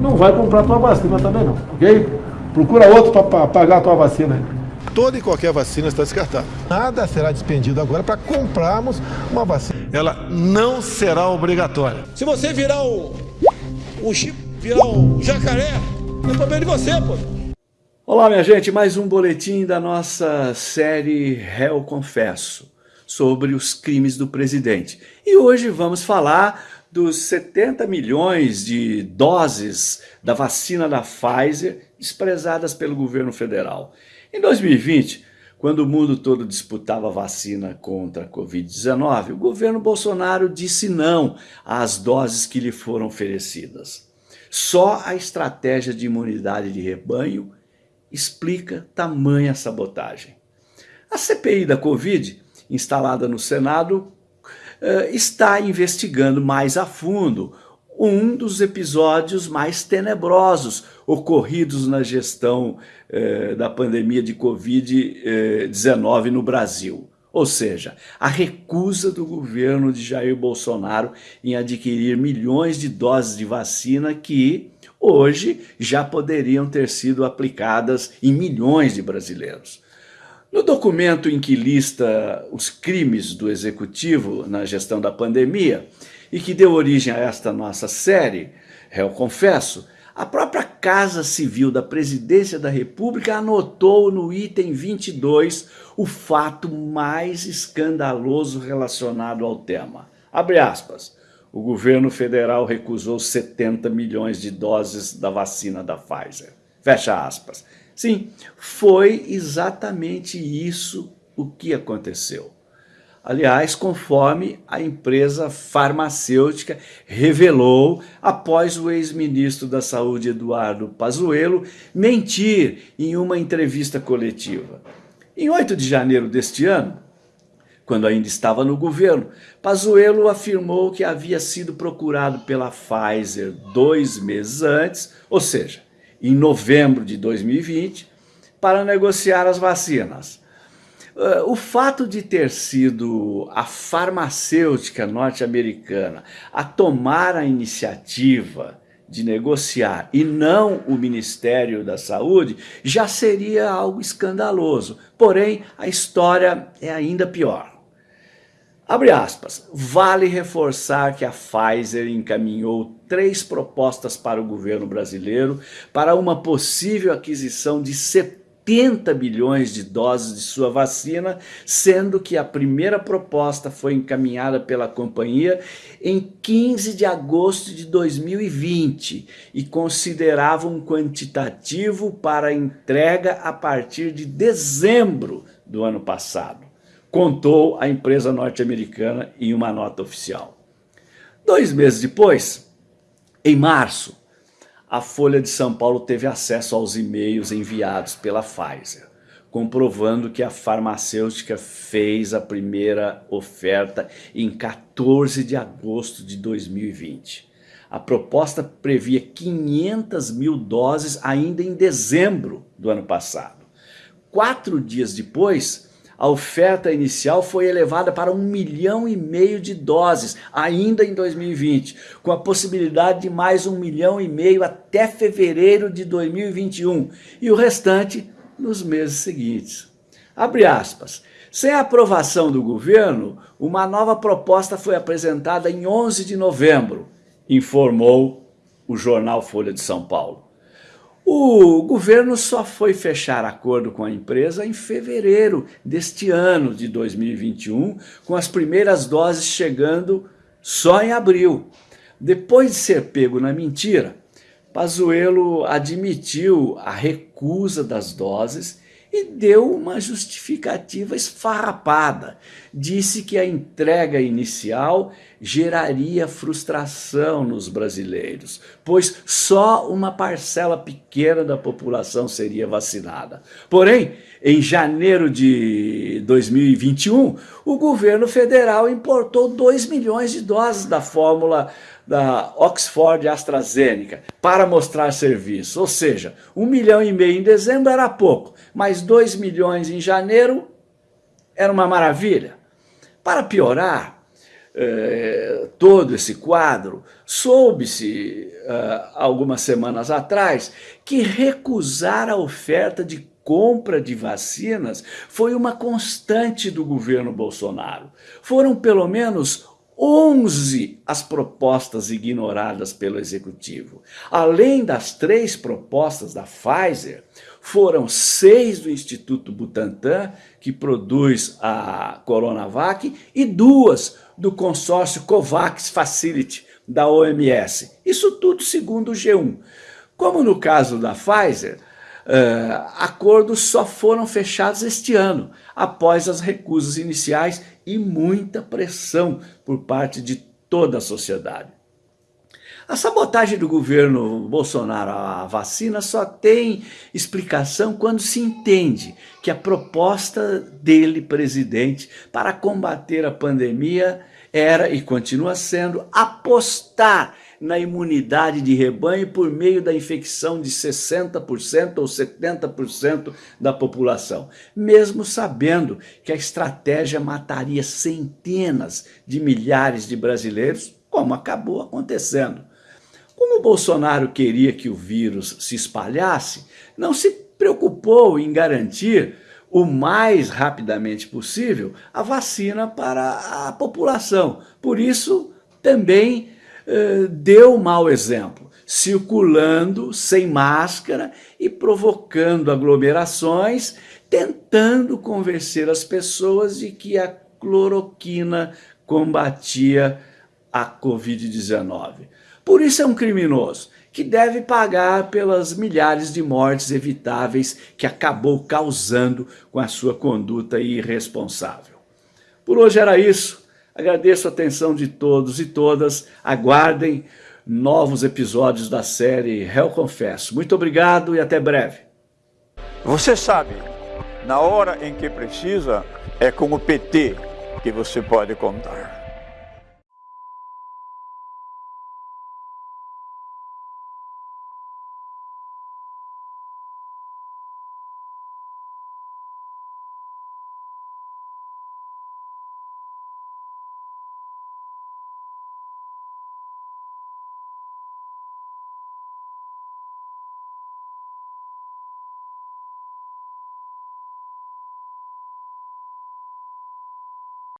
Não vai comprar tua vacina também não, ok? Procura outro para pagar a tua vacina aí toda e qualquer vacina está descartada. Nada será despendido agora para comprarmos uma vacina. Ela não será obrigatória. Se você virar o, o chip, virar o jacaré, eu tô vendo de você, pô. Olá, minha gente, mais um boletim da nossa série Réu Confesso, sobre os crimes do presidente. E hoje vamos falar dos 70 milhões de doses da vacina da Pfizer desprezadas pelo governo federal. Em 2020, quando o mundo todo disputava vacina contra a Covid-19, o governo Bolsonaro disse não às doses que lhe foram oferecidas. Só a estratégia de imunidade de rebanho explica tamanha sabotagem. A CPI da Covid, instalada no Senado, eh, está investigando mais a fundo um dos episódios mais tenebrosos ocorridos na gestão eh, da pandemia de Covid-19 no Brasil. Ou seja, a recusa do governo de Jair Bolsonaro em adquirir milhões de doses de vacina que hoje já poderiam ter sido aplicadas em milhões de brasileiros. No documento em que lista os crimes do executivo na gestão da pandemia, e que deu origem a esta nossa série, Réu Confesso, a própria Casa Civil da Presidência da República anotou no item 22 o fato mais escandaloso relacionado ao tema. Abre aspas. O governo federal recusou 70 milhões de doses da vacina da Pfizer. Fecha aspas. Sim, foi exatamente isso o que aconteceu. Aliás, conforme a empresa farmacêutica revelou após o ex-ministro da Saúde, Eduardo Pazuello, mentir em uma entrevista coletiva. Em 8 de janeiro deste ano, quando ainda estava no governo, Pazuello afirmou que havia sido procurado pela Pfizer dois meses antes, ou seja, em novembro de 2020, para negociar as vacinas. Uh, o fato de ter sido a farmacêutica norte-americana a tomar a iniciativa de negociar e não o Ministério da Saúde já seria algo escandaloso. Porém, a história é ainda pior. Abre aspas, vale reforçar que a Pfizer encaminhou três propostas para o governo brasileiro para uma possível aquisição de 70 80 bilhões de doses de sua vacina, sendo que a primeira proposta foi encaminhada pela companhia em 15 de agosto de 2020 e considerava um quantitativo para entrega a partir de dezembro do ano passado, contou a empresa norte-americana em uma nota oficial. Dois meses depois, em março, a Folha de São Paulo teve acesso aos e-mails enviados pela Pfizer, comprovando que a farmacêutica fez a primeira oferta em 14 de agosto de 2020. A proposta previa 500 mil doses ainda em dezembro do ano passado. Quatro dias depois, a oferta inicial foi elevada para um milhão e meio de doses, ainda em 2020, com a possibilidade de mais um milhão e meio até fevereiro de 2021 e o restante nos meses seguintes. Abre aspas. Sem a aprovação do governo, uma nova proposta foi apresentada em 11 de novembro, informou o jornal Folha de São Paulo. O governo só foi fechar acordo com a empresa em fevereiro deste ano de 2021, com as primeiras doses chegando só em abril. Depois de ser pego na mentira, Pazuello admitiu a recusa das doses e deu uma justificativa esfarrapada. Disse que a entrega inicial geraria frustração nos brasileiros, pois só uma parcela pequena da população seria vacinada. Porém, em janeiro de 2021, o governo federal importou 2 milhões de doses da fórmula da Oxford AstraZeneca para mostrar serviço. Ou seja, um milhão e meio em dezembro era pouco, mas 2 milhões em janeiro era uma maravilha. Para piorar, eh, todo esse quadro, soube-se uh, algumas semanas atrás que recusar a oferta de compra de vacinas foi uma constante do governo Bolsonaro. Foram pelo menos 11 as propostas ignoradas pelo executivo. Além das três propostas da Pfizer, foram seis do Instituto Butantan, que produz a Coronavac, e duas do consórcio COVAX Facility da OMS. Isso tudo segundo o G1. Como no caso da Pfizer, uh, acordos só foram fechados este ano, após as recusas iniciais e muita pressão por parte de toda a sociedade. A sabotagem do governo Bolsonaro à vacina só tem explicação quando se entende que a proposta dele, presidente, para combater a pandemia era e continua sendo apostar na imunidade de rebanho por meio da infecção de 60% ou 70% da população, mesmo sabendo que a estratégia mataria centenas de milhares de brasileiros, como acabou acontecendo. Como Bolsonaro queria que o vírus se espalhasse, não se preocupou em garantir o mais rapidamente possível a vacina para a população. Por isso, também eh, deu mau exemplo, circulando sem máscara e provocando aglomerações, tentando convencer as pessoas de que a cloroquina combatia a Covid-19. Por isso é um criminoso que deve pagar pelas milhares de mortes evitáveis que acabou causando com a sua conduta irresponsável. Por hoje era isso. Agradeço a atenção de todos e todas. Aguardem novos episódios da série Réu Confesso. Muito obrigado e até breve. Você sabe, na hora em que precisa, é com o PT que você pode contar.